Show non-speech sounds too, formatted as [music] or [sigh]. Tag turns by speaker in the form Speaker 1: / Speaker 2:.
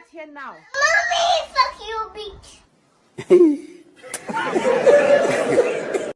Speaker 1: that's here now.
Speaker 2: Mommy, fuck you, bitch. [laughs]